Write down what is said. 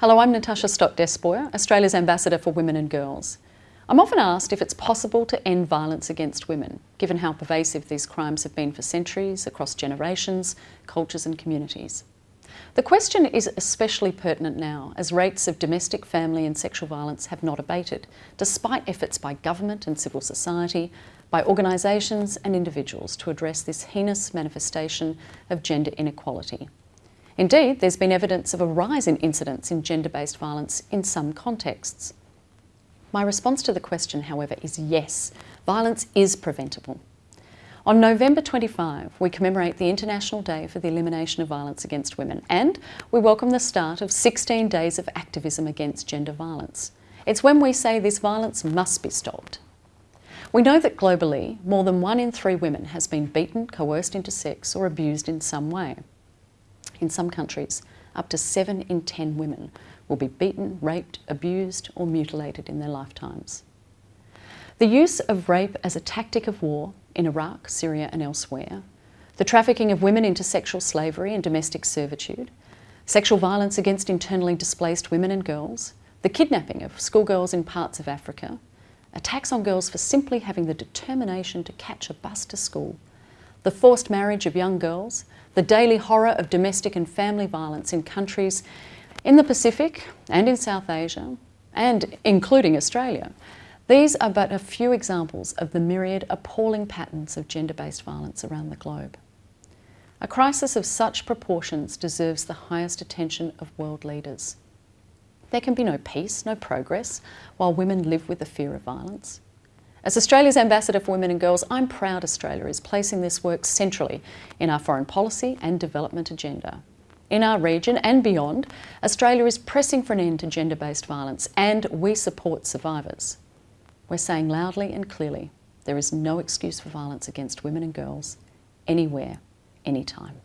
Hello, I'm Natasha Stott Despoja, Australia's Ambassador for Women and Girls. I'm often asked if it's possible to end violence against women, given how pervasive these crimes have been for centuries, across generations, cultures and communities. The question is especially pertinent now, as rates of domestic, family and sexual violence have not abated, despite efforts by government and civil society, by organisations and individuals to address this heinous manifestation of gender inequality. Indeed, there's been evidence of a rise in incidents in gender-based violence in some contexts. My response to the question, however, is yes, violence is preventable. On November 25, we commemorate the International Day for the Elimination of Violence Against Women and we welcome the start of 16 days of activism against gender violence. It's when we say this violence must be stopped. We know that globally, more than one in three women has been beaten, coerced into sex or abused in some way. In some countries, up to 7 in 10 women will be beaten, raped, abused or mutilated in their lifetimes. The use of rape as a tactic of war in Iraq, Syria and elsewhere, the trafficking of women into sexual slavery and domestic servitude, sexual violence against internally displaced women and girls, the kidnapping of schoolgirls in parts of Africa, attacks on girls for simply having the determination to catch a bus to school, the forced marriage of young girls, the daily horror of domestic and family violence in countries in the Pacific and in South Asia, and including Australia. These are but a few examples of the myriad appalling patterns of gender-based violence around the globe. A crisis of such proportions deserves the highest attention of world leaders. There can be no peace, no progress, while women live with the fear of violence. As Australia's Ambassador for Women and Girls, I'm proud Australia is placing this work centrally in our foreign policy and development agenda. In our region and beyond, Australia is pressing for an end to gender-based violence and we support survivors. We're saying loudly and clearly, there is no excuse for violence against women and girls, anywhere, anytime.